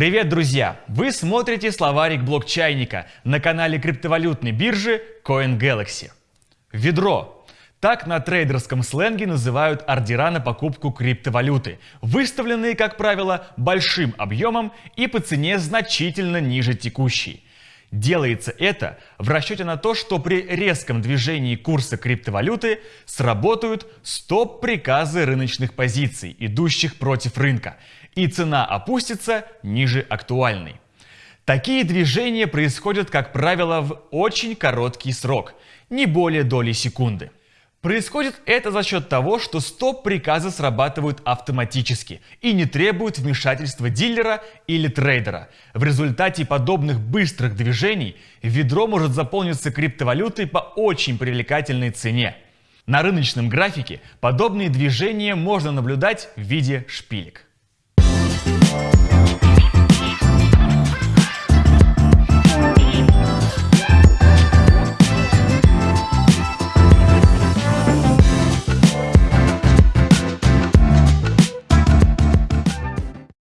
Привет, друзья! Вы смотрите словарик блокчайника на канале криптовалютной биржи CoinGalaxy. Ведро. Так на трейдерском сленге называют ордера на покупку криптовалюты, выставленные, как правило, большим объемом и по цене значительно ниже текущей. Делается это в расчете на то, что при резком движении курса криптовалюты сработают стоп-приказы рыночных позиций, идущих против рынка, и цена опустится ниже актуальной. Такие движения происходят, как правило, в очень короткий срок, не более доли секунды. Происходит это за счет того, что стоп-приказы срабатывают автоматически и не требуют вмешательства дилера или трейдера. В результате подобных быстрых движений ведро может заполниться криптовалютой по очень привлекательной цене. На рыночном графике подобные движения можно наблюдать в виде шпилек.